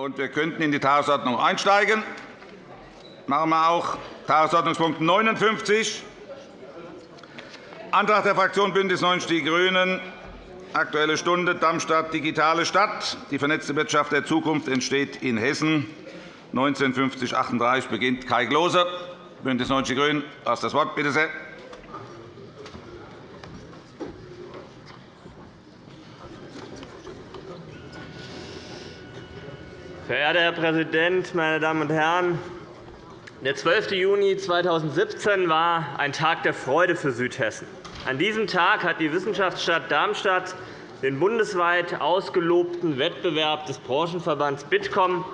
und wir könnten in die Tagesordnung einsteigen. Machen wir auch Tagesordnungspunkt 59, Antrag der Fraktion BÜNDNIS 90 die GRÜNEN, Aktuelle Stunde, Darmstadt, digitale Stadt. Die vernetzte Wirtschaft der Zukunft entsteht in Hessen. 1950-38 beginnt Kai Klose, BÜNDNIS 90 die GRÜNEN. Du hast das Wort. Bitte sehr. Verehrter Herr Präsident, meine Damen und Herren! Der 12. Juni 2017 war ein Tag der Freude für Südhessen. An diesem Tag hat die Wissenschaftsstadt Darmstadt den bundesweit ausgelobten Wettbewerb des Branchenverbands Bitkom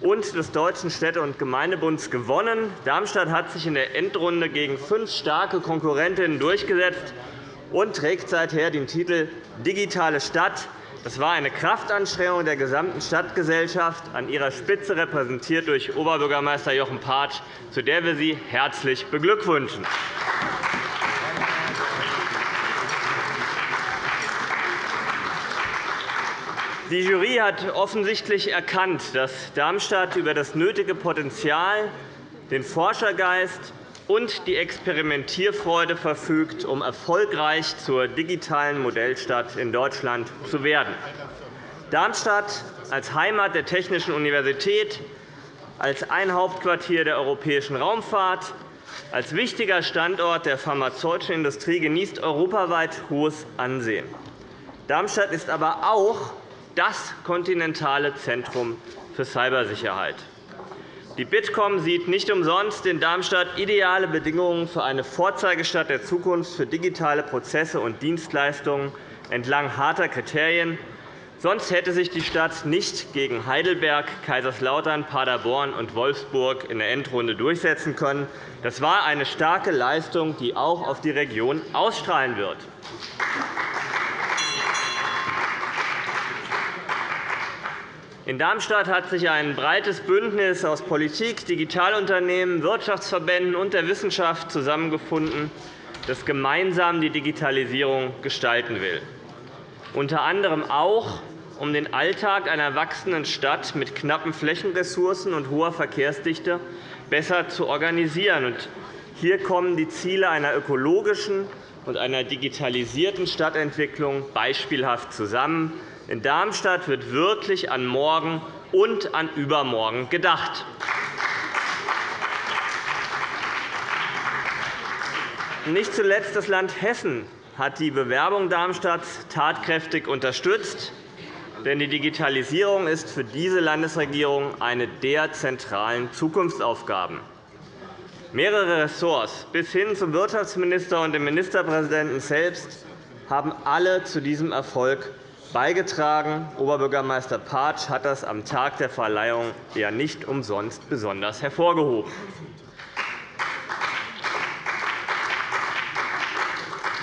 und des Deutschen Städte- und Gemeindebunds gewonnen. Darmstadt hat sich in der Endrunde gegen fünf starke Konkurrentinnen durchgesetzt und trägt seither den Titel Digitale Stadt das war eine Kraftanstrengung der gesamten Stadtgesellschaft, an ihrer Spitze repräsentiert durch Oberbürgermeister Jochen Patsch, zu der wir Sie herzlich beglückwünschen. Die Jury hat offensichtlich erkannt, dass Darmstadt über das nötige Potenzial, den Forschergeist und die Experimentierfreude verfügt, um erfolgreich zur digitalen Modellstadt in Deutschland zu werden. Darmstadt als Heimat der Technischen Universität, als ein Hauptquartier der europäischen Raumfahrt, als wichtiger Standort der pharmazeutischen Industrie genießt europaweit hohes Ansehen. Darmstadt ist aber auch das kontinentale Zentrum für Cybersicherheit. Die Bitkom sieht nicht umsonst in Darmstadt ideale Bedingungen für eine Vorzeigestadt der Zukunft für digitale Prozesse und Dienstleistungen entlang harter Kriterien. Sonst hätte sich die Stadt nicht gegen Heidelberg, Kaiserslautern, Paderborn und Wolfsburg in der Endrunde durchsetzen können. Das war eine starke Leistung, die auch auf die Region ausstrahlen wird. In Darmstadt hat sich ein breites Bündnis aus Politik, Digitalunternehmen, Wirtschaftsverbänden und der Wissenschaft zusammengefunden, das gemeinsam die Digitalisierung gestalten will. Unter anderem auch, um den Alltag einer wachsenden Stadt mit knappen Flächenressourcen und hoher Verkehrsdichte besser zu organisieren. Hier kommen die Ziele einer ökologischen und einer digitalisierten Stadtentwicklung beispielhaft zusammen. In Darmstadt wird wirklich an morgen und an übermorgen gedacht. Nicht zuletzt das Land Hessen hat die Bewerbung Darmstadts tatkräftig unterstützt. Denn die Digitalisierung ist für diese Landesregierung eine der zentralen Zukunftsaufgaben. Mehrere Ressorts bis hin zum Wirtschaftsminister und dem Ministerpräsidenten selbst haben alle zu diesem Erfolg beigetragen. Oberbürgermeister Patsch hat das am Tag der Verleihung ja nicht umsonst besonders hervorgehoben.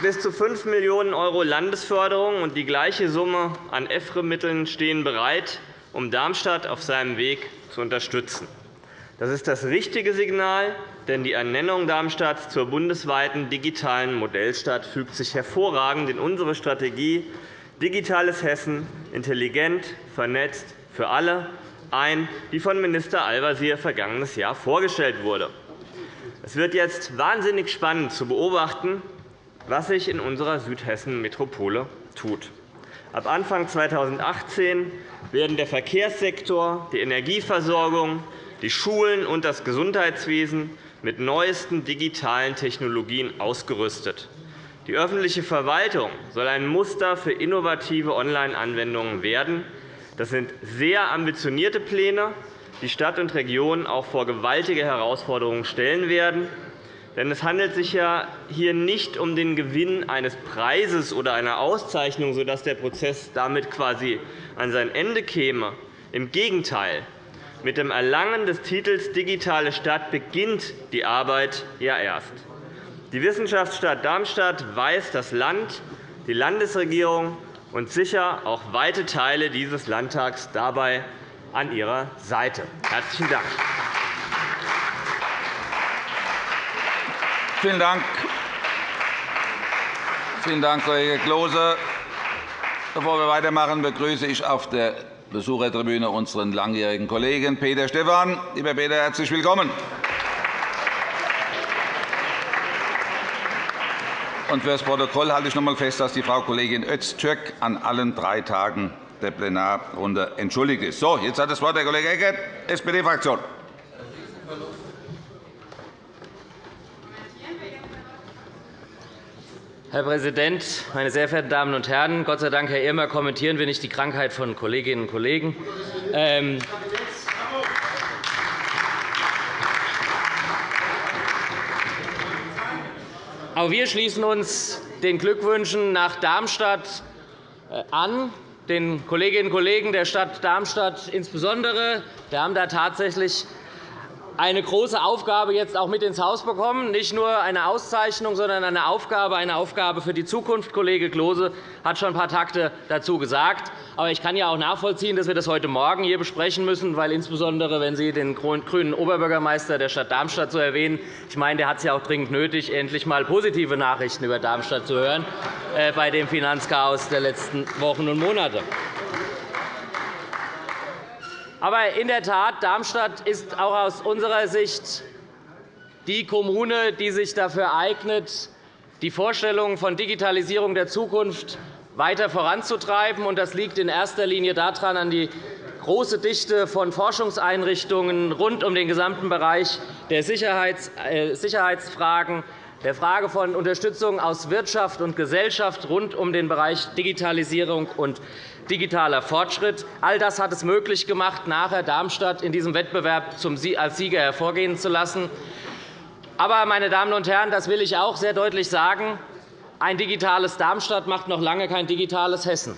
Bis zu 5 Millionen € Landesförderung und die gleiche Summe an EFRE-Mitteln stehen bereit, um Darmstadt auf seinem Weg zu unterstützen. Das ist das richtige Signal, denn die Ernennung Darmstadts zur bundesweiten digitalen Modellstadt fügt sich hervorragend in unsere Strategie Digitales Hessen – intelligent, vernetzt, für alle ein, die von Minister Al-Wazir vergangenes Jahr vorgestellt wurde. Es wird jetzt wahnsinnig spannend zu beobachten, was sich in unserer Südhessen-Metropole tut. Ab Anfang 2018 werden der Verkehrssektor, die Energieversorgung, die Schulen und das Gesundheitswesen mit neuesten digitalen Technologien ausgerüstet. Die öffentliche Verwaltung soll ein Muster für innovative Online-Anwendungen werden. Das sind sehr ambitionierte Pläne, die Stadt und Region auch vor gewaltige Herausforderungen stellen werden. Denn es handelt sich ja hier nicht um den Gewinn eines Preises oder einer Auszeichnung, sodass der Prozess damit quasi an sein Ende käme. Im Gegenteil. Mit dem Erlangen des Titels Digitale Stadt beginnt die Arbeit ja erst. Die Wissenschaftsstadt Darmstadt weist das Land, die Landesregierung und sicher auch weite Teile dieses Landtags dabei an ihrer Seite. – Herzlichen Dank. Vielen Dank. Vielen Dank, Kollege Klose. Bevor wir weitermachen, begrüße ich auf der Besuchertribüne unseren langjährigen Kollegen Peter Stephan. Lieber Peter, herzlich willkommen. Und für das Protokoll halte ich noch einmal fest, dass die Frau Kollegin Öztürk an allen drei Tagen der Plenarrunde entschuldigt ist. So, jetzt hat das Wort der Kollege Eckert, SPD-Fraktion. Herr Präsident, meine sehr verehrten Damen und Herren! Gott sei Dank, Herr Irmer, kommentieren wir nicht die Krankheit von Kolleginnen und Kollegen. Ähm Auch wir schließen uns den Glückwünschen nach Darmstadt äh, an, den Kolleginnen und Kollegen der Stadt Darmstadt insbesondere. Wir haben da tatsächlich eine große Aufgabe jetzt auch mit ins Haus bekommen. Nicht nur eine Auszeichnung, sondern eine Aufgabe, eine Aufgabe für die Zukunft. Kollege Klose hat schon ein paar Takte dazu gesagt. Aber ich kann ja auch nachvollziehen, dass wir das heute Morgen hier besprechen müssen, weil insbesondere, wenn Sie den grünen Oberbürgermeister der Stadt Darmstadt so erwähnen, ich meine, der hat es ja auch dringend nötig, endlich einmal positive Nachrichten über Darmstadt zu hören äh, bei dem Finanzchaos der letzten Wochen und Monate. Aber in der Tat, Darmstadt ist auch aus unserer Sicht die Kommune, die sich dafür eignet, die Vorstellungen von Digitalisierung der Zukunft weiter voranzutreiben. Das liegt in erster Linie daran, an die große Dichte von Forschungseinrichtungen rund um den gesamten Bereich der äh, Sicherheitsfragen, der Frage von Unterstützung aus Wirtschaft und Gesellschaft rund um den Bereich Digitalisierung und digitaler Fortschritt. All das hat es möglich gemacht, nachher Darmstadt in diesem Wettbewerb als Sieger hervorgehen zu lassen. Aber, meine Damen und Herren, das will ich auch sehr deutlich sagen, ein digitales Darmstadt macht noch lange kein digitales Hessen.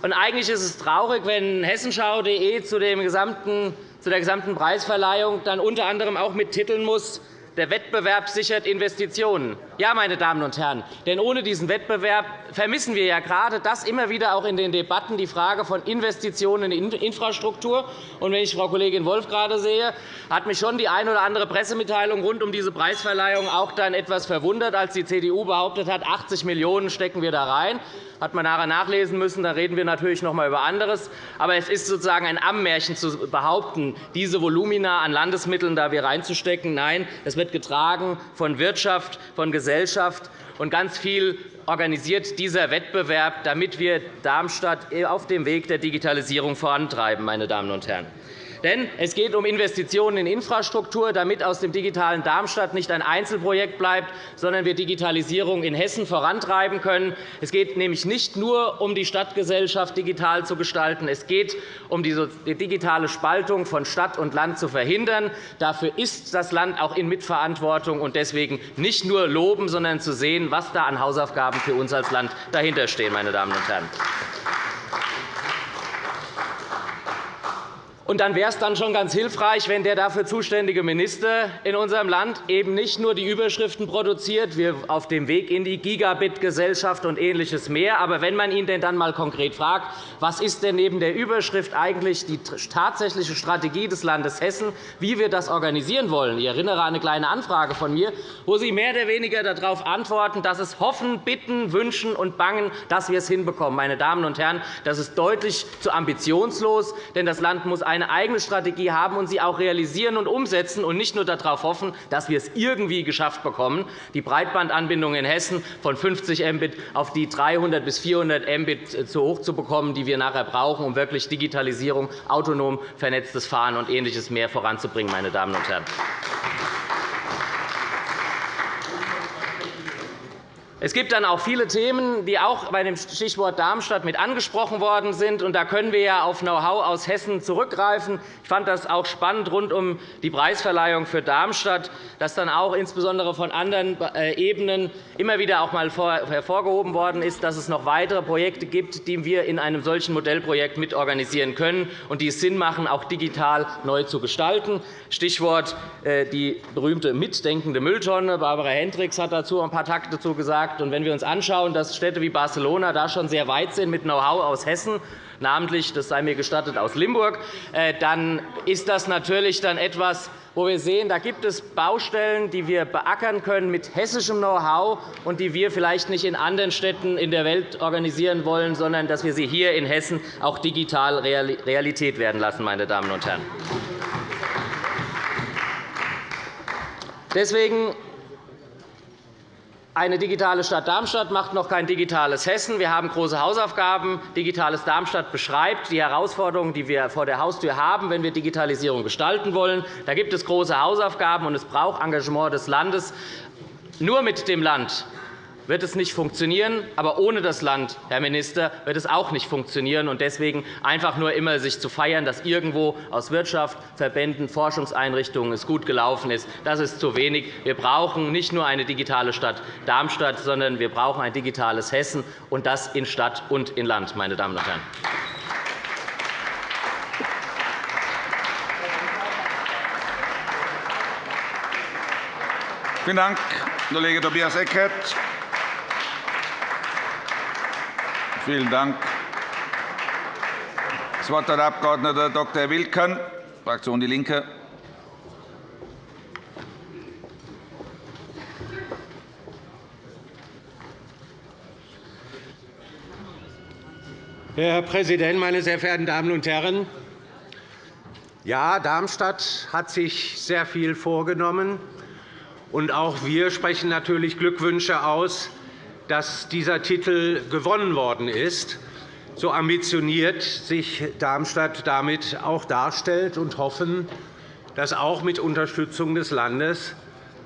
Und eigentlich ist es traurig, wenn hessenschau.de zu, der gesamten Preisverleihung dann unter anderem auch mittiteln muss, der Wettbewerb sichert Investitionen. Ja, meine Damen und Herren, denn ohne diesen Wettbewerb vermissen wir ja gerade das immer wieder auch in den Debatten die Frage von Investitionen in Infrastruktur. Und wenn ich Frau Kollegin Wolf gerade sehe, hat mich schon die eine oder andere Pressemitteilung rund um diese Preisverleihung auch dann etwas verwundert, als die CDU behauptet hat, 80 Millionen € stecken wir da rein hat man nachher nachlesen müssen. Da reden wir natürlich noch einmal über anderes. Aber es ist sozusagen ein Ammärchen zu behaupten, diese Volumina an Landesmitteln da wir reinzustecken. Nein, es wird getragen von Wirtschaft, von Gesellschaft und ganz viel organisiert dieser Wettbewerb, damit wir Darmstadt auf dem Weg der Digitalisierung vorantreiben. Meine Damen und Herren. Denn es geht um Investitionen in Infrastruktur, damit aus dem digitalen Darmstadt nicht ein Einzelprojekt bleibt, sondern wir Digitalisierung in Hessen vorantreiben können. Es geht nämlich nicht nur um die Stadtgesellschaft digital zu gestalten. Es geht um die digitale Spaltung von Stadt und Land zu verhindern. Dafür ist das Land auch in Mitverantwortung und deswegen nicht nur loben, sondern zu sehen, was da an Hausaufgaben für uns als Land dahinterstehen. Meine Damen und Herren. Und dann wäre es dann schon ganz hilfreich, wenn der dafür zuständige Minister in unserem Land eben nicht nur die Überschriften produziert, wir auf dem Weg in die Gigabit-Gesellschaft und Ähnliches mehr, aber wenn man ihn denn dann einmal konkret fragt, was ist denn neben der Überschrift eigentlich die tatsächliche Strategie des Landes Hessen, wie wir das organisieren wollen. Ich erinnere an eine kleine Anfrage von mir, wo Sie mehr oder weniger darauf antworten, dass es hoffen, bitten, wünschen und bangen, dass wir es hinbekommen. Meine Damen und Herren, das ist deutlich zu ambitionslos, denn das Land muss eine eigene Strategie haben und sie auch realisieren und umsetzen und nicht nur darauf hoffen, dass wir es irgendwie geschafft bekommen, die Breitbandanbindung in Hessen von 50 Mbit auf die 300 bis 400 Mbit zu hoch zu bekommen, die wir nachher brauchen, um wirklich Digitalisierung, autonom vernetztes Fahren und Ähnliches mehr voranzubringen. Meine Damen und Herren. Es gibt dann auch viele Themen, die auch bei dem Stichwort Darmstadt mit angesprochen worden sind. da können wir auf Know-how aus Hessen zurückgreifen. Ich fand das auch spannend rund um die Preisverleihung für Darmstadt, dass dann auch insbesondere von anderen äh, Ebenen immer wieder auch einmal hervorgehoben worden ist, dass es noch weitere Projekte gibt, die wir in einem solchen Modellprojekt mitorganisieren können und die es Sinn machen, auch digital neu zu gestalten. Stichwort äh, die berühmte mitdenkende Mülltonne. Barbara Hendricks hat dazu ein paar Takte gesagt. Gesagt. Und wenn wir uns anschauen, dass Städte wie Barcelona da schon sehr weit sind mit Know-how aus Hessen, namentlich, das sei mir gestattet, aus Limburg, äh, dann ist das natürlich dann etwas, wo wir sehen, da gibt es Baustellen, die wir beackern können mit hessischem Know-how und die wir vielleicht nicht in anderen Städten in der Welt organisieren wollen, sondern dass wir sie hier in Hessen auch digital Realität werden lassen. Meine Damen und Herren. Deswegen eine digitale Stadt Darmstadt macht noch kein digitales Hessen. Wir haben große Hausaufgaben. Digitales Darmstadt beschreibt die Herausforderungen, die wir vor der Haustür haben, wenn wir Digitalisierung gestalten wollen. Da gibt es große Hausaufgaben, und es braucht Engagement des Landes. Nur mit dem Land wird es nicht funktionieren. Aber ohne das Land, Herr Minister, wird es auch nicht funktionieren. Und deswegen einfach nur immer sich zu feiern, dass irgendwo aus Wirtschaft, Verbänden, Forschungseinrichtungen es gut gelaufen ist, das ist zu wenig. Wir brauchen nicht nur eine digitale Stadt Darmstadt, sondern wir brauchen ein digitales Hessen, und das in Stadt und in Land. Meine Damen und Herren. Vielen Dank, Kollege Tobias Eckert. Vielen Dank. Das Wort hat der Abg. Dr. Wilken, Fraktion DIE LINKE. Herr Präsident, meine sehr verehrten Damen und Herren! Ja, Darmstadt hat sich sehr viel vorgenommen. Und auch wir sprechen natürlich Glückwünsche aus dass dieser Titel gewonnen worden ist. So ambitioniert sich Darmstadt damit auch darstellt und hoffen, dass auch mit Unterstützung des Landes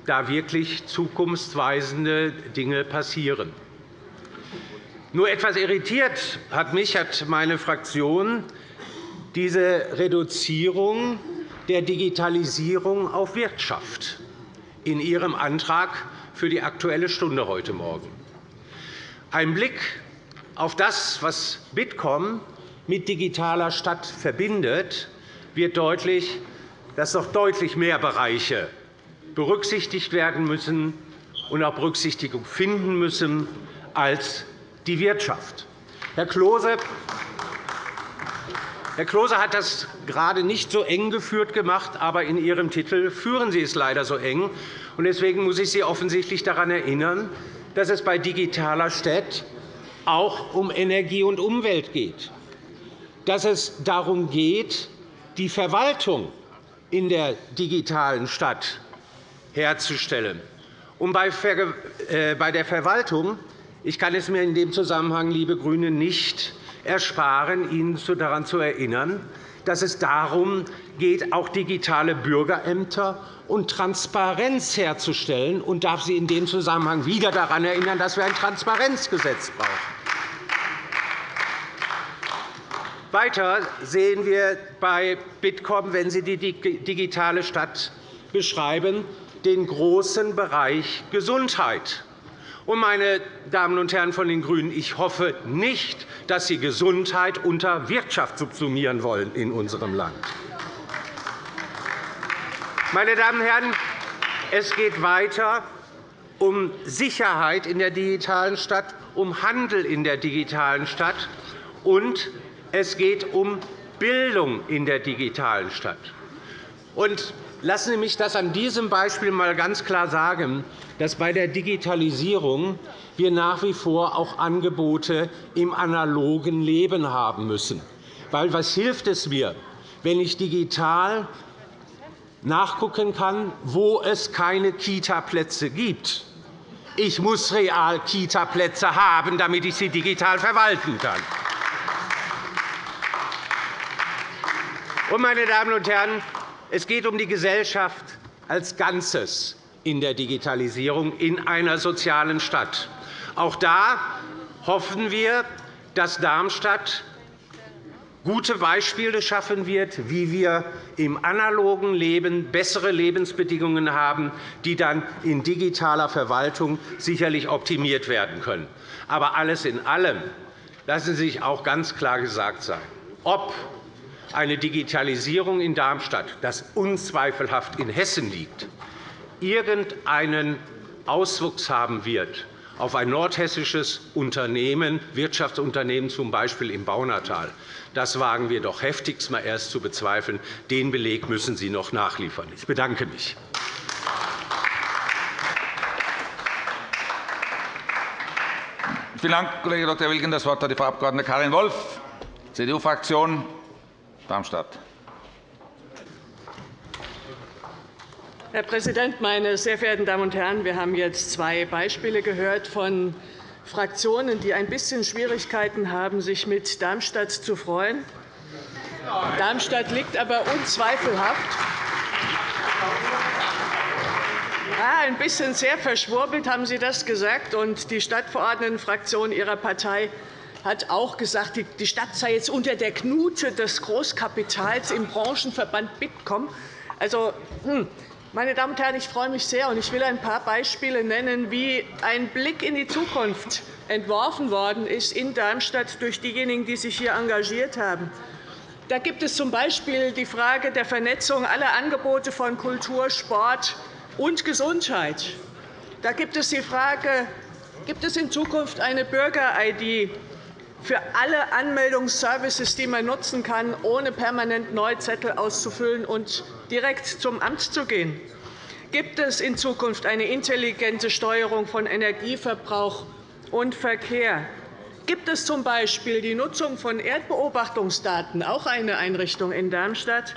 da wirklich zukunftsweisende Dinge passieren. Nur etwas irritiert hat mich, hat meine Fraktion, diese Reduzierung der Digitalisierung auf Wirtschaft in Ihrem Antrag für die Aktuelle Stunde heute Morgen. Ein Blick auf das, was Bitkom mit digitaler Stadt verbindet, wird deutlich, dass noch deutlich mehr Bereiche berücksichtigt werden müssen und auch Berücksichtigung finden müssen als die Wirtschaft. Herr Klose, Herr Klose hat das gerade nicht so eng geführt gemacht, aber in Ihrem Titel führen Sie es leider so eng. Deswegen muss ich Sie offensichtlich daran erinnern, dass es bei digitaler Stadt auch um Energie und Umwelt geht, dass es darum geht, die Verwaltung in der digitalen Stadt herzustellen. Und äh, bei der Verwaltung ich kann es mir in dem Zusammenhang, liebe GRÜNE, nicht ersparen, Ihnen daran zu erinnern, dass es darum geht, auch digitale Bürgerämter und Transparenz herzustellen, und darf Sie in dem Zusammenhang wieder daran erinnern, dass wir ein Transparenzgesetz brauchen. Weiter sehen wir bei Bitkom, wenn Sie die digitale Stadt beschreiben, den großen Bereich Gesundheit. Meine Damen und Herren von den GRÜNEN, ich hoffe nicht, dass Sie Gesundheit unter Wirtschaft subsumieren wollen in unserem Land. Meine Damen und Herren, es geht weiter um Sicherheit in der digitalen Stadt, um Handel in der digitalen Stadt, und es geht um Bildung in der digitalen Stadt. Und lassen Sie mich das an diesem Beispiel einmal ganz klar sagen, dass bei der Digitalisierung wir nach wie vor auch Angebote im analogen Leben haben müssen. Weil was hilft es mir, wenn ich digital nachgucken kann, wo es keine Kita-Plätze gibt. Ich muss real Kita-Plätze haben, damit ich sie digital verwalten kann. Meine Damen und Herren, es geht um die Gesellschaft als Ganzes in der Digitalisierung in einer sozialen Stadt. Auch da hoffen wir, dass Darmstadt gute Beispiele schaffen wird, wie wir im analogen Leben bessere Lebensbedingungen haben, die dann in digitaler Verwaltung sicherlich optimiert werden können. Aber alles in allem lassen Sie sich auch ganz klar gesagt sein, ob eine Digitalisierung in Darmstadt, das unzweifelhaft in Hessen liegt, irgendeinen Auswuchs haben wird auf ein nordhessisches Unternehmen, Wirtschaftsunternehmen, z. B. im Baunatal. Das wagen wir doch heftigst mal erst zu bezweifeln. Den Beleg müssen Sie noch nachliefern. Ich bedanke mich. Vielen Dank, Kollege Dr. Wilken. Das Wort hat die Frau Abg. Karin Wolff, CDU-Fraktion, Darmstadt. Herr Präsident, meine sehr verehrten Damen und Herren! Wir haben jetzt zwei Beispiele gehört von Fraktionen, die ein bisschen Schwierigkeiten haben, sich mit Darmstadt zu freuen. Darmstadt liegt aber unzweifelhaft ein bisschen sehr verschwurbelt haben Sie das gesagt. Und die Stadtverordnetenfraktion Ihrer Partei hat auch gesagt, die Stadt sei jetzt unter der Knute des Großkapitals im Branchenverband Bitkom. Also, hm, meine Damen und Herren, ich freue mich sehr, und ich will ein paar Beispiele nennen, wie ein Blick in die Zukunft entworfen worden ist in Darmstadt durch diejenigen, die sich hier engagiert haben. Da gibt es z.B. die Frage der Vernetzung aller Angebote von Kultur, Sport und Gesundheit. Da gibt es die Frage, gibt es in Zukunft eine Bürger-ID für alle Anmeldungsservices, die man nutzen kann, ohne permanent neue Zettel auszufüllen und direkt zum Amt zu gehen? Gibt es in Zukunft eine intelligente Steuerung von Energieverbrauch und Verkehr? Gibt es z.B. die Nutzung von Erdbeobachtungsdaten, auch eine Einrichtung in Darmstadt,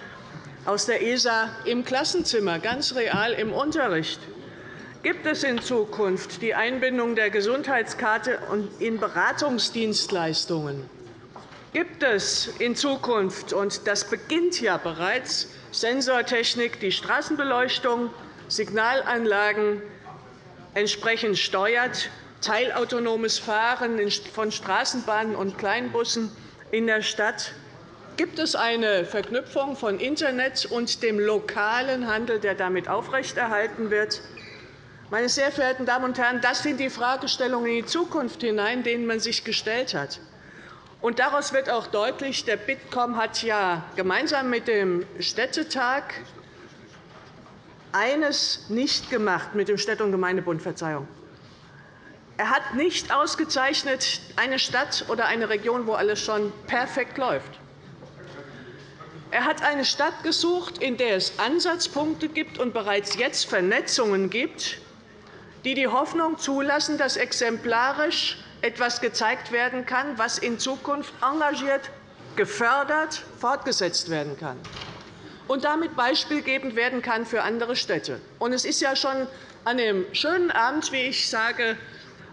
aus der ESA im Klassenzimmer, ganz real im Unterricht? Gibt es in Zukunft die Einbindung der Gesundheitskarte in Beratungsdienstleistungen? Gibt es in Zukunft, und das beginnt ja bereits, Sensortechnik, die Straßenbeleuchtung, Signalanlagen entsprechend steuert, teilautonomes Fahren von Straßenbahnen und Kleinbussen in der Stadt Gibt es eine Verknüpfung von Internet und dem lokalen Handel, der damit aufrechterhalten wird? Meine sehr verehrten Damen und Herren, das sind die Fragestellungen in die Zukunft hinein, denen man sich gestellt hat. Und daraus wird auch deutlich, der Bitkom hat ja gemeinsam mit dem Städtetag eines nicht gemacht, mit dem Städte- und Gemeindebund, Verzeihung. Er hat nicht ausgezeichnet eine Stadt oder eine Region, wo alles schon perfekt läuft. Er hat eine Stadt gesucht, in der es Ansatzpunkte gibt und bereits jetzt Vernetzungen gibt, die die Hoffnung zulassen, dass exemplarisch etwas gezeigt werden kann, was in Zukunft engagiert, gefördert, fortgesetzt werden kann und damit beispielgebend werden kann für andere Städte. Es ist ja schon an dem schönen Abend, wie ich sage,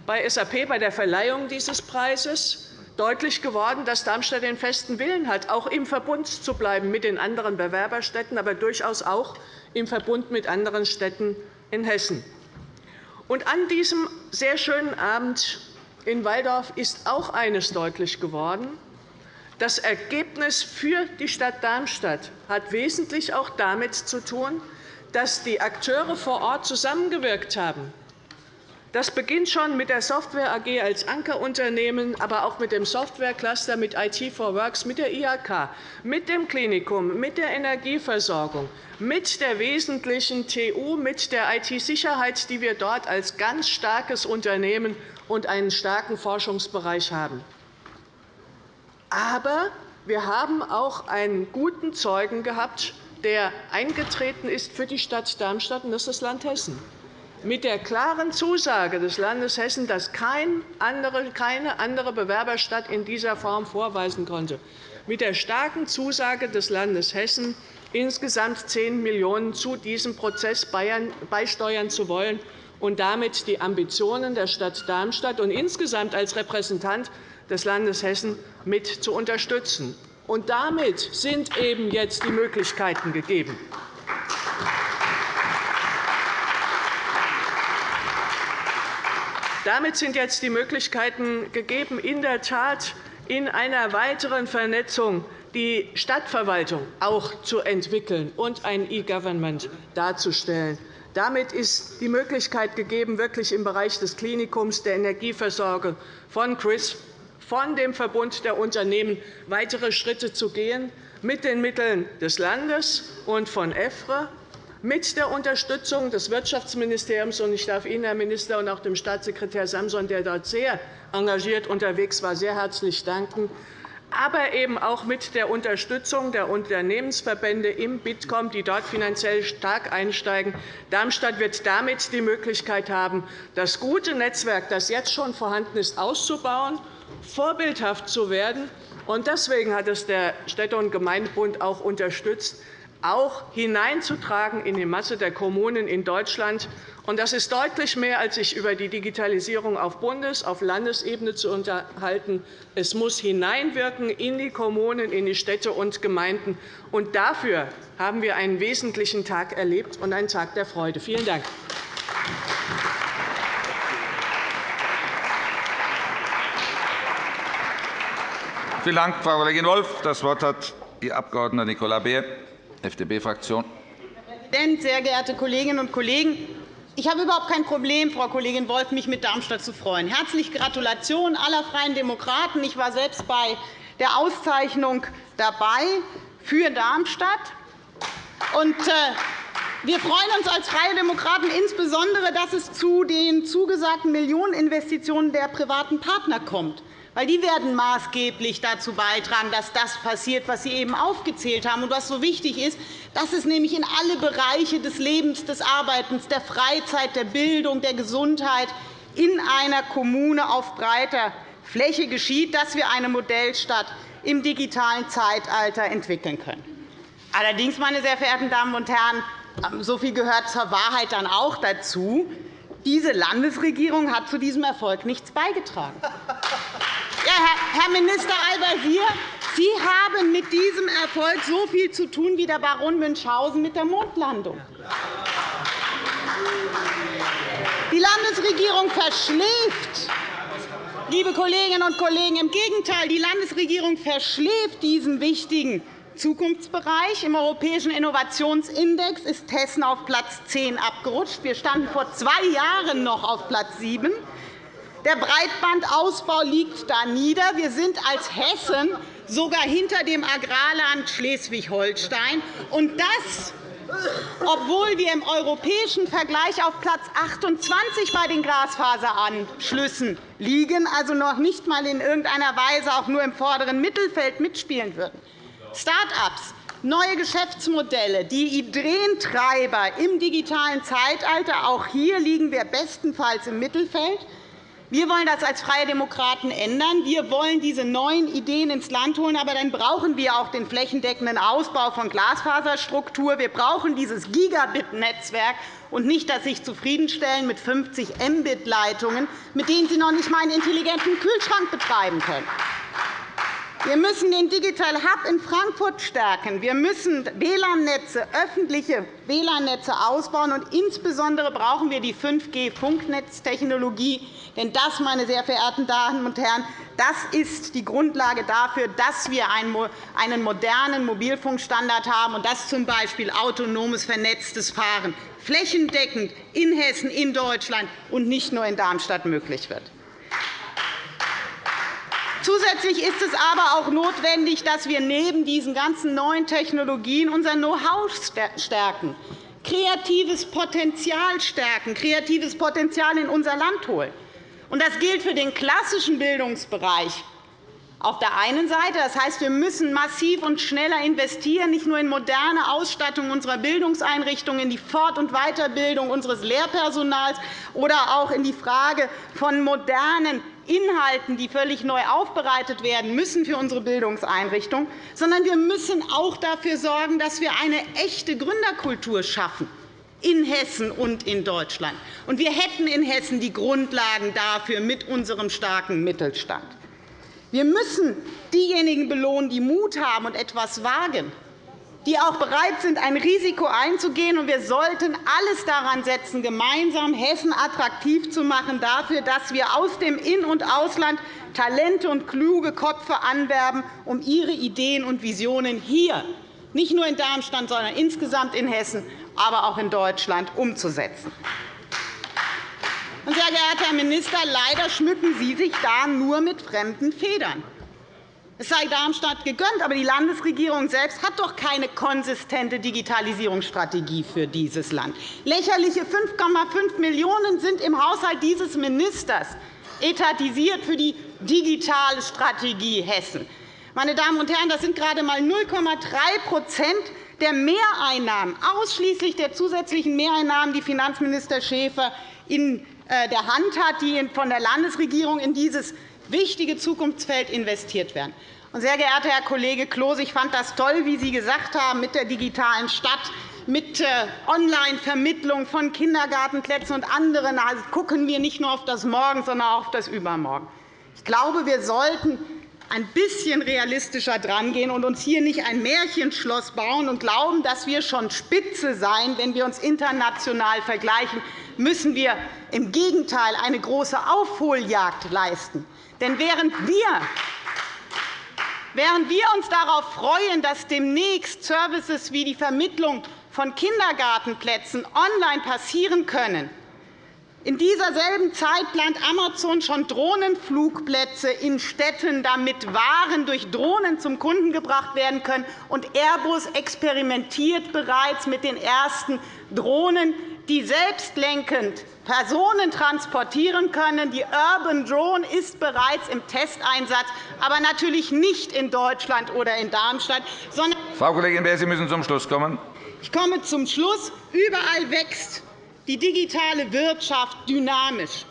bei SAP bei der Verleihung dieses Preises deutlich geworden, dass Darmstadt den festen Willen hat, auch im Verbund zu bleiben mit den anderen Bewerberstädten, aber durchaus auch im Verbund mit anderen Städten in Hessen. Und an diesem sehr schönen Abend in Walldorf ist auch eines deutlich geworden. Das Ergebnis für die Stadt Darmstadt hat wesentlich auch damit zu tun, dass die Akteure vor Ort zusammengewirkt haben, das beginnt schon mit der Software AG als Ankerunternehmen, aber auch mit dem Softwarecluster, mit IT for Works, mit der IHK, mit dem Klinikum, mit der Energieversorgung, mit der wesentlichen TU, mit der IT-Sicherheit, die wir dort als ganz starkes Unternehmen und einen starken Forschungsbereich haben. Aber wir haben auch einen guten Zeugen gehabt, der eingetreten ist für die Stadt Darmstadt, und das ist das Land Hessen mit der klaren Zusage des Landes Hessen, dass keine andere Bewerberstadt in dieser Form vorweisen konnte, mit der starken Zusage des Landes Hessen, insgesamt 10 Millionen € zu diesem Prozess beisteuern zu wollen und damit die Ambitionen der Stadt Darmstadt und insgesamt als Repräsentant des Landes Hessen mit zu unterstützen. Und damit sind eben jetzt die Möglichkeiten gegeben. Damit sind jetzt die Möglichkeiten gegeben, in der Tat in einer weiteren Vernetzung die Stadtverwaltung auch zu entwickeln und ein E-Government darzustellen. Damit ist die Möglichkeit gegeben, wirklich im Bereich des Klinikums, der Energieversorgung von CRIS, von dem Verbund der Unternehmen weitere Schritte zu gehen, mit den Mitteln des Landes und von EFRE, mit der Unterstützung des Wirtschaftsministeriums. Und ich darf Ihnen, Herr Minister, und auch dem Staatssekretär Samson, der dort sehr engagiert unterwegs war, sehr herzlich danken aber eben auch mit der Unterstützung der Unternehmensverbände im Bitkom, die dort finanziell stark einsteigen. Darmstadt wird damit die Möglichkeit haben, das gute Netzwerk, das jetzt schon vorhanden ist, auszubauen, vorbildhaft zu werden. Deswegen hat es der Städte- und Gemeindebund auch unterstützt, auch hineinzutragen in die Masse der Kommunen in Deutschland. Das ist deutlich mehr, als sich über die Digitalisierung auf Bundes-, auf Landesebene zu unterhalten. Es muss hineinwirken in die Kommunen, in die Städte und Gemeinden. Und dafür haben wir einen wesentlichen Tag erlebt und einen Tag der Freude. Vielen Dank. Vielen Dank, Frau Kollegin Wolff. Das Wort hat die Abg. Nicola Beer, FDP-Fraktion. Herr Präsident, sehr geehrte Kolleginnen und Kollegen! Ich habe überhaupt kein Problem, Frau Kollegin Wolff, mich mit Darmstadt zu freuen. Herzliche Gratulation aller Freien Demokraten. Ich war selbst bei der Auszeichnung dabei für Darmstadt. Und, äh, wir freuen uns als Freie Demokraten insbesondere, dass es zu den zugesagten Millioneninvestitionen der privaten Partner kommt weil die werden maßgeblich dazu beitragen, dass das passiert, was Sie eben aufgezählt haben und was so wichtig ist, dass es nämlich in alle Bereiche des Lebens, des Arbeitens, der Freizeit, der Bildung, der Gesundheit in einer Kommune auf breiter Fläche geschieht, dass wir eine Modellstadt im digitalen Zeitalter entwickeln können. Allerdings, meine sehr verehrten Damen und Herren, so viel gehört zur Wahrheit dann auch dazu. Diese Landesregierung hat zu diesem Erfolg nichts beigetragen. Herr Minister Al-Wazir, Sie haben mit diesem Erfolg so viel zu tun wie der Baron Münchhausen mit der Mondlandung. Die Landesregierung verschläft. Liebe Kolleginnen und Kollegen, im Gegenteil, die Landesregierung verschläft diesen wichtigen Zukunftsbereich. Im Europäischen Innovationsindex ist Hessen auf Platz 10 abgerutscht. Wir standen vor zwei Jahren noch auf Platz 7. Der Breitbandausbau liegt da nieder. Wir sind als Hessen sogar hinter dem Agrarland Schleswig-Holstein. Und das, obwohl wir im europäischen Vergleich auf Platz 28 bei den Glasfaseranschlüssen liegen, also noch nicht einmal in irgendeiner Weise auch nur im vorderen Mittelfeld mitspielen würden. Start-ups, neue Geschäftsmodelle, die Ideentreiber im digitalen Zeitalter, auch hier liegen wir bestenfalls im Mittelfeld. Wir wollen das als Freie Demokraten ändern. Wir wollen diese neuen Ideen ins Land holen. Aber dann brauchen wir auch den flächendeckenden Ausbau von Glasfaserstruktur. Wir brauchen dieses Gigabit-Netzwerk und nicht das sich zufriedenstellen mit 50 Mbit-Leitungen, mit denen Sie noch nicht einmal einen intelligenten Kühlschrank betreiben können. Wir müssen den Digital Hub in Frankfurt stärken. Wir müssen WLAN-Netze, öffentliche WLAN-Netze ausbauen. Und insbesondere brauchen wir die 5G-Funknetztechnologie. Denn das, meine sehr verehrten Damen und Herren, das ist die Grundlage dafür, dass wir einen modernen Mobilfunkstandard haben und dass z. B. autonomes vernetztes Fahren flächendeckend in Hessen, in Deutschland und nicht nur in Darmstadt möglich wird. Zusätzlich ist es aber auch notwendig, dass wir neben diesen ganzen neuen Technologien unser Know-how stärken, kreatives Potenzial stärken, kreatives Potenzial in unser Land holen. Das gilt für den klassischen Bildungsbereich auf der einen Seite. Das heißt, wir müssen massiv und schneller investieren, nicht nur in moderne Ausstattung unserer Bildungseinrichtungen, in die Fort- und Weiterbildung unseres Lehrpersonals oder auch in die Frage von modernen Inhalten, die völlig neu aufbereitet werden müssen für unsere Bildungseinrichtungen, sondern wir müssen auch dafür sorgen, dass wir eine echte Gründerkultur schaffen in Hessen und in Deutschland. Und wir hätten in Hessen die Grundlagen dafür mit unserem starken Mittelstand. Wir müssen diejenigen belohnen, die Mut haben und etwas wagen die auch bereit sind, ein Risiko einzugehen. wir sollten alles daran setzen, gemeinsam Hessen attraktiv zu machen dafür, dass wir aus dem In- und Ausland Talente und kluge Köpfe anwerben, um ihre Ideen und Visionen hier, nicht nur in Darmstadt, sondern insgesamt in Hessen, aber auch in Deutschland umzusetzen. Sehr geehrter Herr Minister, leider schmücken Sie sich da nur mit fremden Federn. Es sei Darmstadt gegönnt, aber die Landesregierung selbst hat doch keine konsistente Digitalisierungsstrategie für dieses Land. Lächerliche 5,5 Millionen € sind im Haushalt dieses Ministers etatisiert für die digitale Strategie Hessen. Meine Damen und Herren, das sind gerade einmal 0,3% der Mehreinnahmen, ausschließlich der zusätzlichen Mehreinnahmen, die Finanzminister Schäfer in äh, der Hand hat, die von der Landesregierung in dieses wichtige Zukunftsfeld investiert werden. Sehr geehrter Herr Kollege Klose, ich fand das toll, wie Sie gesagt haben, mit der digitalen Stadt, mit äh, Online-Vermittlung von Kindergartenplätzen und anderen also gucken wir nicht nur auf das Morgen, sondern auch auf das Übermorgen. Ich glaube, wir sollten ein bisschen realistischer drangehen und uns hier nicht ein Märchenschloss bauen und glauben, dass wir schon Spitze seien, wenn wir uns international vergleichen, müssen wir im Gegenteil eine große Aufholjagd leisten. Denn während wir Während wir uns darauf freuen, dass demnächst Services wie die Vermittlung von Kindergartenplätzen online passieren können, in dieser selben Zeit plant Amazon schon Drohnenflugplätze in Städten, damit Waren durch Drohnen zum Kunden gebracht werden können. Und Airbus experimentiert bereits mit den ersten Drohnen, die selbstlenkend Personen transportieren können. Die Urban Drone ist bereits im Testeinsatz, aber natürlich nicht in Deutschland oder in Darmstadt. Sondern Frau Kollegin Beer, Sie müssen zum Schluss kommen. Ich komme zum Schluss. Überall wächst die digitale Wirtschaft dynamisch.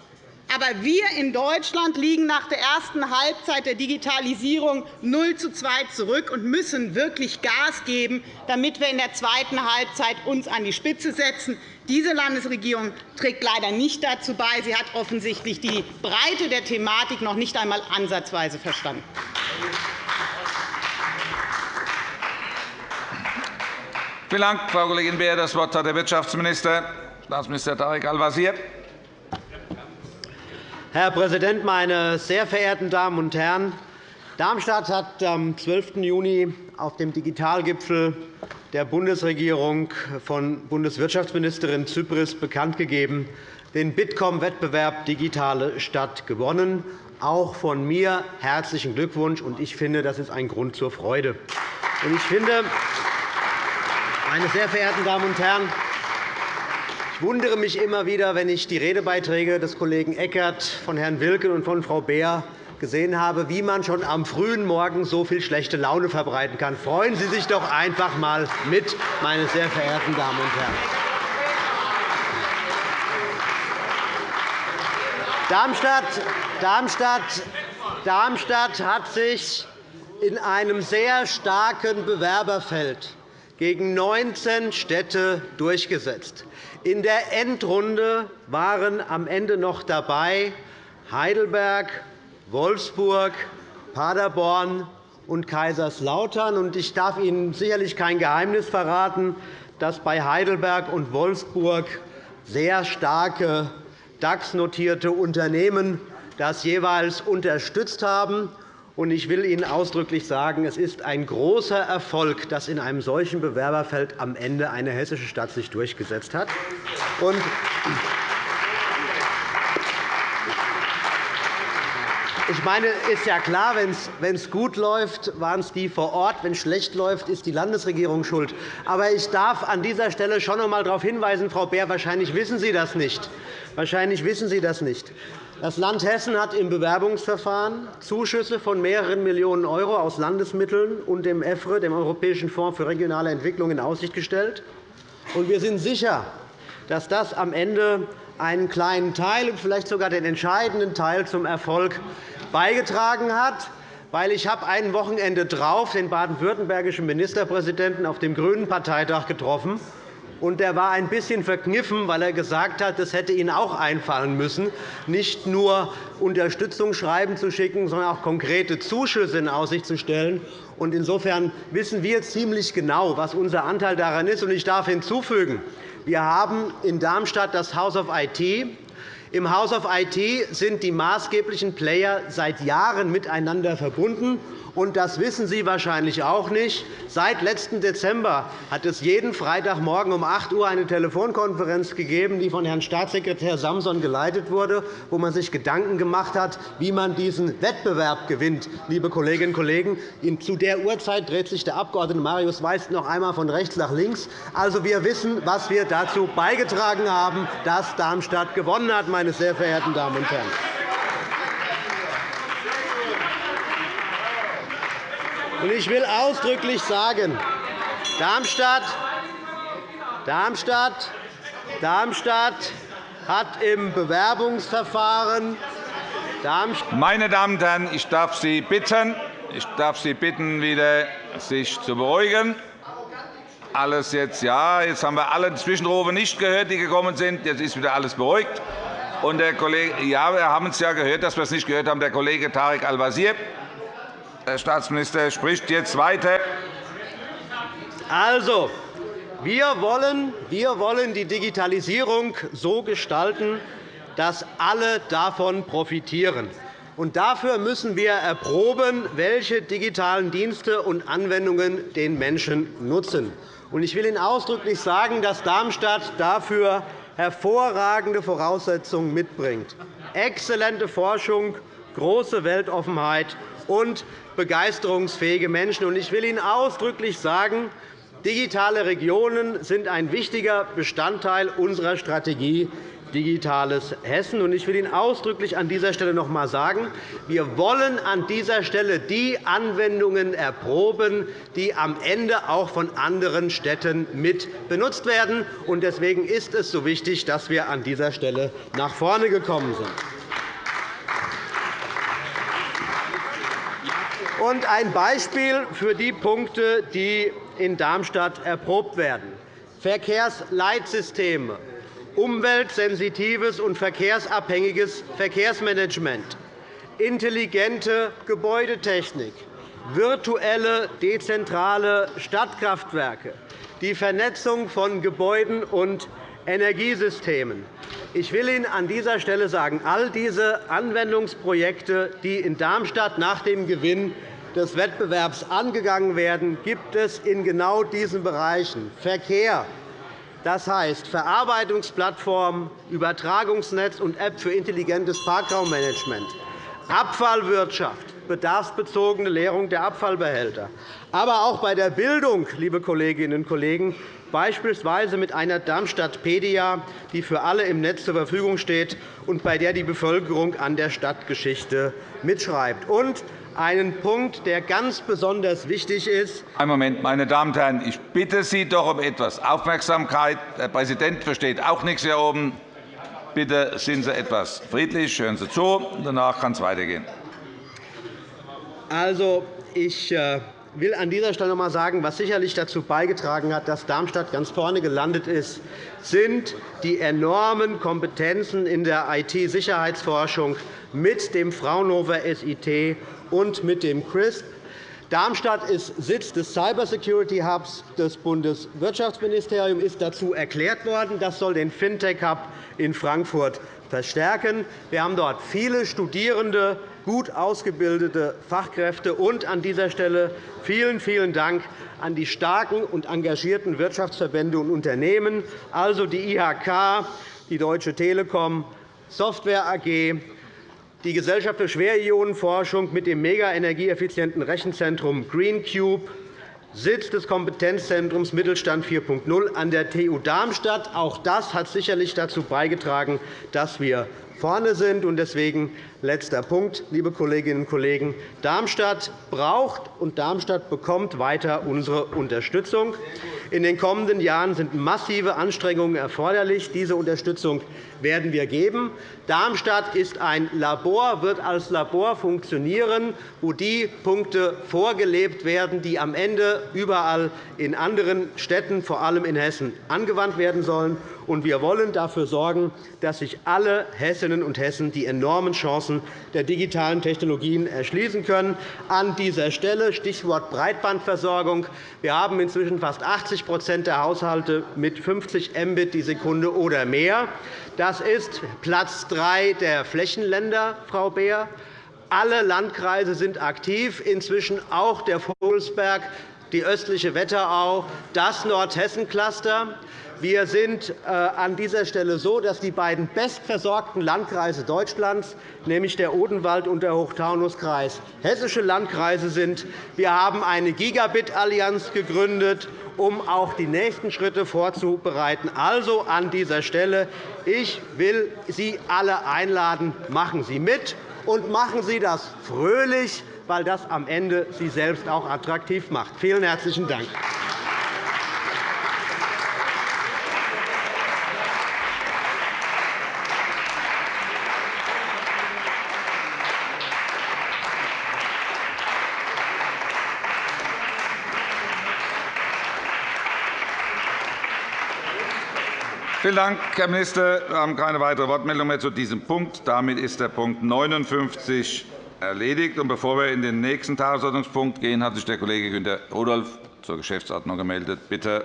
Aber wir in Deutschland liegen nach der ersten Halbzeit der Digitalisierung 0 zu 2 zurück und müssen wirklich Gas geben, damit wir in der zweiten Halbzeit uns an die Spitze setzen. Diese Landesregierung trägt leider nicht dazu bei. Sie hat offensichtlich die Breite der Thematik noch nicht einmal ansatzweise verstanden. Vielen Dank, Frau Kollegin Beer. Das Wort hat der Wirtschaftsminister. Staatsminister Tarek Al-Wazir. Herr Präsident, meine sehr verehrten Damen und Herren! Darmstadt hat am 12. Juni auf dem Digitalgipfel der Bundesregierung von Bundeswirtschaftsministerin Zypris bekannt gegeben, den Bitkom-Wettbewerb Digitale Stadt gewonnen. Auch von mir herzlichen Glückwunsch. Ich finde, das ist ein Grund zur Freude. Ich finde, meine sehr verehrten Damen und Herren, ich wundere mich immer wieder, wenn ich die Redebeiträge des Kollegen Eckert, von Herrn Wilken und von Frau Beer gesehen habe, wie man schon am frühen Morgen so viel schlechte Laune verbreiten kann. Freuen Sie sich doch einfach einmal mit, meine sehr verehrten Damen und Herren. Darmstadt, Darmstadt, Darmstadt hat sich in einem sehr starken Bewerberfeld gegen 19 Städte durchgesetzt. In der Endrunde waren am Ende noch dabei Heidelberg, Wolfsburg, Paderborn und Kaiserslautern. Ich darf Ihnen sicherlich kein Geheimnis verraten, dass bei Heidelberg und Wolfsburg sehr starke DAX-notierte Unternehmen das jeweils unterstützt haben. Ich will Ihnen ausdrücklich sagen, es ist ein großer Erfolg, dass in einem solchen Bewerberfeld am Ende eine hessische Stadt sich durchgesetzt hat. Ich meine, ist ja klar, wenn es gut läuft, waren es die vor Ort. Wenn es schlecht läuft, ist die Landesregierung schuld. Aber ich darf an dieser Stelle schon noch einmal darauf hinweisen, Frau Beer, wahrscheinlich wissen Sie das nicht. Wahrscheinlich wissen Sie das nicht. Das Land Hessen hat im Bewerbungsverfahren Zuschüsse von mehreren Millionen € aus Landesmitteln und dem EFRE, dem Europäischen Fonds für regionale Entwicklung, in Aussicht gestellt. Wir sind sicher, dass das am Ende einen kleinen Teil und vielleicht sogar den entscheidenden Teil zum Erfolg beigetragen hat. Weil ich habe ein Wochenende darauf den baden-württembergischen Ministerpräsidenten auf dem GRÜNEN Parteitag getroffen und er war ein bisschen verkniffen, weil er gesagt hat, es hätte Ihnen auch einfallen müssen, nicht nur Unterstützungsschreiben zu schicken, sondern auch konkrete Zuschüsse in Aussicht zu stellen. Insofern wissen wir ziemlich genau, was unser Anteil daran ist. Ich darf hinzufügen, wir haben in Darmstadt das House of IT Im House of IT sind die maßgeblichen Player seit Jahren miteinander verbunden. Und das wissen Sie wahrscheinlich auch nicht. Seit letzten Dezember hat es jeden Freitagmorgen um 8 Uhr eine Telefonkonferenz gegeben, die von Herrn Staatssekretär Samson geleitet wurde, wo man sich Gedanken gemacht hat, wie man diesen Wettbewerb gewinnt. Liebe Kolleginnen und Kollegen, zu der Uhrzeit dreht sich der Abg. Marius Weiß noch einmal von rechts nach links. Also, wir wissen, was wir dazu beigetragen haben, dass Darmstadt gewonnen hat, meine sehr verehrten Damen und Herren. Ich will ausdrücklich sagen, Darmstadt, Darmstadt, Darmstadt hat im Bewerbungsverfahren Meine Damen und Herren, ich darf Sie bitten, ich darf Sie bitten, wieder sich zu beruhigen. Alles jetzt ja. Jetzt haben wir alle Zwischenrufe nicht gehört, die gekommen sind. Jetzt ist wieder alles beruhigt. Und der Kollege, ja, wir haben es ja gehört, dass wir es nicht gehört haben. Der Kollege Tarek Al-Wazir Herr Staatsminister spricht jetzt weiter. Also, wir wollen, wir wollen die Digitalisierung so gestalten, dass alle davon profitieren. Und dafür müssen wir erproben, welche digitalen Dienste und Anwendungen den Menschen nutzen. Ich will Ihnen ausdrücklich sagen, dass Darmstadt dafür hervorragende Voraussetzungen mitbringt. Exzellente Forschung, große Weltoffenheit und begeisterungsfähige Menschen. Ich will Ihnen ausdrücklich sagen, digitale Regionen sind ein wichtiger Bestandteil unserer Strategie Digitales Hessen. Ich will Ihnen ausdrücklich an dieser Stelle noch einmal sagen, wir wollen an dieser Stelle die Anwendungen erproben, die am Ende auch von anderen Städten mit benutzt werden. Deswegen ist es so wichtig, dass wir an dieser Stelle nach vorne gekommen sind. Ein Beispiel für die Punkte, die in Darmstadt erprobt werden. Verkehrsleitsysteme, umweltsensitives und verkehrsabhängiges Verkehrsmanagement, intelligente Gebäudetechnik, virtuelle dezentrale Stadtkraftwerke, die Vernetzung von Gebäuden und Energiesystemen. Ich will Ihnen an dieser Stelle sagen, all diese Anwendungsprojekte, die in Darmstadt nach dem Gewinn des Wettbewerbs angegangen werden, gibt es in genau diesen Bereichen Verkehr, das heißt Verarbeitungsplattform, Übertragungsnetz und App für intelligentes Parkraummanagement, Abfallwirtschaft, bedarfsbezogene Leerung der Abfallbehälter, aber auch bei der Bildung, liebe Kolleginnen und Kollegen, beispielsweise mit einer Darmstadt-Pedia, die für alle im Netz zur Verfügung steht und bei der die Bevölkerung an der Stadtgeschichte mitschreibt. Und einen Punkt, der ganz besonders wichtig ist. Einen Moment, meine Damen und Herren, ich bitte Sie doch um etwas Aufmerksamkeit. Der Präsident versteht auch nichts hier oben. Bitte sind Sie etwas friedlich, hören Sie zu. Danach kann es weitergehen. Also, ich äh, will an dieser Stelle noch einmal sagen, was sicherlich dazu beigetragen hat, dass Darmstadt ganz vorne gelandet ist, sind die enormen Kompetenzen in der IT-Sicherheitsforschung mit dem Fraunhofer SIT und mit dem CRISP. Darmstadt ist Sitz des Cybersecurity Hubs des Bundeswirtschaftsministeriums, ist dazu erklärt worden. Das soll den Fintech-Hub in Frankfurt verstärken. Wir haben dort viele Studierende, gut ausgebildete Fachkräfte. Und an dieser Stelle vielen, vielen Dank an die starken und engagierten Wirtschaftsverbände und Unternehmen, also die IHK, die Deutsche Telekom, Software AG, die Gesellschaft für Schwerionenforschung mit dem mega energieeffizienten Rechenzentrum GreenCube, Sitz des Kompetenzzentrums Mittelstand 4.0 an der TU Darmstadt. Auch das hat sicherlich dazu beigetragen, dass wir vorne sind. Deswegen letzter Punkt, liebe Kolleginnen und Kollegen. Darmstadt braucht und Darmstadt bekommt weiter unsere Unterstützung. In den kommenden Jahren sind massive Anstrengungen erforderlich. Diese Unterstützung werden wir geben. Darmstadt ist ein Labor, wird als Labor funktionieren, wo die Punkte vorgelebt werden, die am Ende überall in anderen Städten, vor allem in Hessen, angewandt werden sollen. und wir wollen dafür sorgen, dass sich alle Hessinnen und Hessen die enormen Chancen der digitalen Technologien erschließen können. An dieser Stelle Stichwort Breitbandversorgung. Wir haben inzwischen fast 80% der Haushalte mit 50 Mbit die Sekunde oder mehr. Das ist Platz 3 der Flächenländer, Frau Beer. Alle Landkreise sind aktiv, inzwischen auch der Vogelsberg, die östliche Wetterau, das Nordhessen-Cluster. Wir sind äh, an dieser Stelle so, dass die beiden bestversorgten Landkreise Deutschlands, nämlich der Odenwald und der Hochtaunuskreis, hessische Landkreise sind. Wir haben eine Gigabit-Allianz gegründet, um auch die nächsten Schritte vorzubereiten. Also an dieser Stelle. Ich will Sie alle einladen. Machen Sie mit und machen Sie das fröhlich, weil das am Ende Sie selbst auch attraktiv macht. Vielen herzlichen Dank. Vielen Dank, Herr Minister. Wir haben keine weitere Wortmeldung mehr zu diesem Punkt. Damit ist der Punkt 59 erledigt. Bevor wir in den nächsten Tagesordnungspunkt gehen, hat sich der Kollege Günter Rudolph zur Geschäftsordnung gemeldet. Bitte.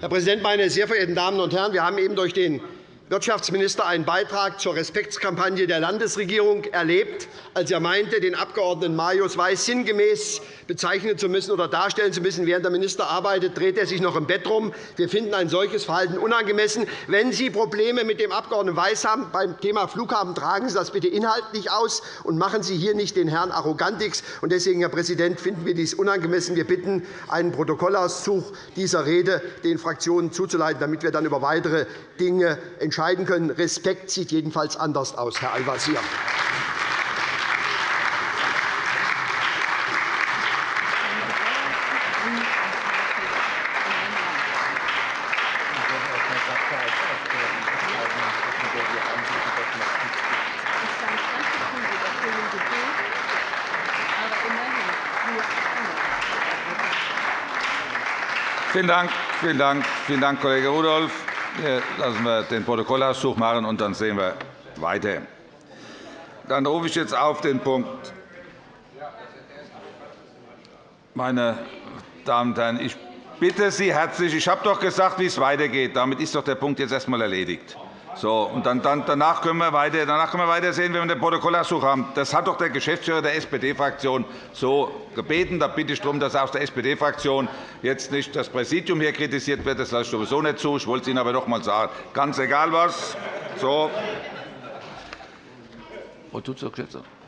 Herr Präsident, meine sehr verehrten Damen und Herren! Wir haben eben durch den Wirtschaftsminister einen Beitrag zur Respektskampagne der Landesregierung erlebt, als er meinte, den Abg. Marius Weiß sinngemäß bezeichnen zu müssen oder darstellen zu müssen. Während der Minister arbeitet, dreht er sich noch im Bett rum. Wir finden ein solches Verhalten unangemessen. Wenn Sie Probleme mit dem Abg. Weiß haben beim Thema Flughafen, tragen Sie das bitte inhaltlich aus und machen Sie hier nicht den Herrn Arrogantix. Deswegen, Herr Präsident, finden wir dies unangemessen. Wir bitten, einen Protokollauszug dieser Rede den Fraktionen zuzuleiten, damit wir dann über weitere Dinge entscheiden entscheiden können. Respekt sieht jedenfalls anders aus, Herr Al-Wazir. Vielen Dank, vielen Dank, vielen Dank Kollege Rudolph. Lassen wir den Protokollauszug machen, und dann sehen wir weiter. Dann rufe ich jetzt auf den Punkt. Meine Damen und Herren, ich bitte Sie herzlich, ich habe doch gesagt, wie es weitergeht. Damit ist doch der Punkt jetzt erst einmal erledigt. So, und dann, dann, danach, können wir weiter, danach können wir weiter sehen, wenn wir den Protokollauszug haben. Das hat doch der Geschäftsführer der SPD-Fraktion so gebeten. Da bitte ich darum, dass aus der SPD-Fraktion jetzt nicht das Präsidium hier kritisiert wird. Das lasse ich sowieso nicht zu. Ich wollte es Ihnen aber noch einmal sagen. Ganz egal was. So. Wo tut es Geschäftsordnung?